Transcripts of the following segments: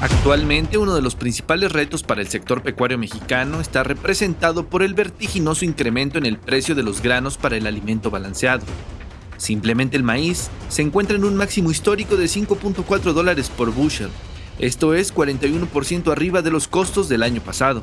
Actualmente uno de los principales retos para el sector pecuario mexicano está representado por el vertiginoso incremento en el precio de los granos para el alimento balanceado. Simplemente el maíz se encuentra en un máximo histórico de 5.4 dólares por bushel, esto es 41% arriba de los costos del año pasado.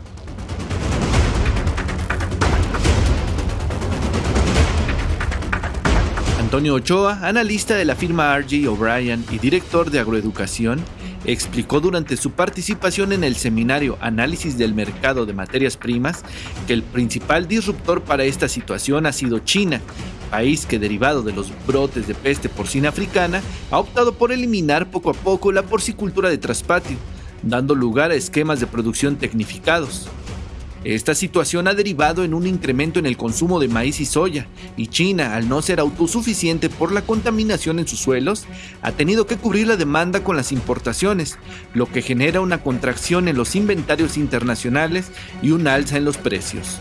Antonio Ochoa, analista de la firma RG O'Brien y director de agroeducación, explicó durante su participación en el seminario Análisis del Mercado de Materias Primas que el principal disruptor para esta situación ha sido China, país que derivado de los brotes de peste porcina africana ha optado por eliminar poco a poco la porcicultura de traspatio, dando lugar a esquemas de producción tecnificados. Esta situación ha derivado en un incremento en el consumo de maíz y soya, y China, al no ser autosuficiente por la contaminación en sus suelos, ha tenido que cubrir la demanda con las importaciones, lo que genera una contracción en los inventarios internacionales y un alza en los precios.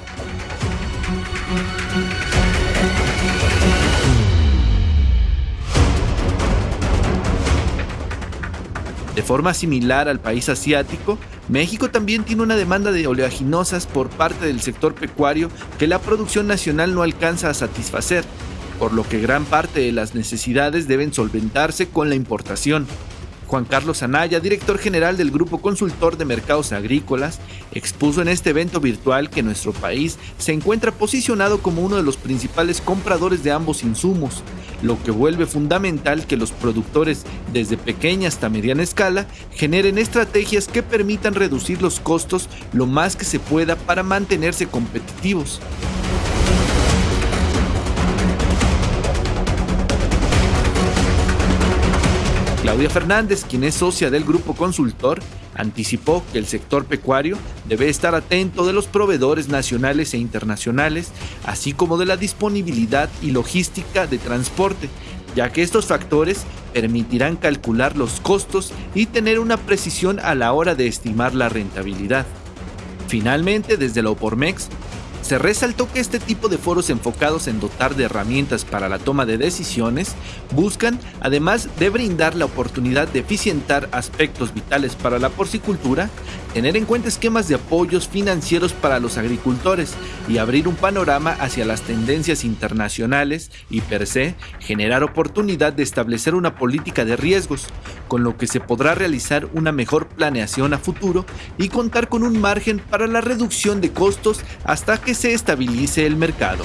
De forma similar al país asiático, México también tiene una demanda de oleaginosas por parte del sector pecuario que la producción nacional no alcanza a satisfacer, por lo que gran parte de las necesidades deben solventarse con la importación. Juan Carlos Anaya, director general del Grupo Consultor de Mercados Agrícolas, expuso en este evento virtual que nuestro país se encuentra posicionado como uno de los principales compradores de ambos insumos, lo que vuelve fundamental que los productores desde pequeña hasta mediana escala generen estrategias que permitan reducir los costos lo más que se pueda para mantenerse competitivos. Claudia Fernández, quien es socia del grupo consultor, anticipó que el sector pecuario debe estar atento de los proveedores nacionales e internacionales, así como de la disponibilidad y logística de transporte, ya que estos factores permitirán calcular los costos y tener una precisión a la hora de estimar la rentabilidad. Finalmente, desde la OPORMEX se resaltó que este tipo de foros enfocados en dotar de herramientas para la toma de decisiones buscan, además de brindar la oportunidad de eficientar aspectos vitales para la porcicultura, tener en cuenta esquemas de apoyos financieros para los agricultores y abrir un panorama hacia las tendencias internacionales y per se generar oportunidad de establecer una política de riesgos, con lo que se podrá realizar una mejor planeación a futuro y contar con un margen para la reducción de costos hasta que se estabilice el mercado.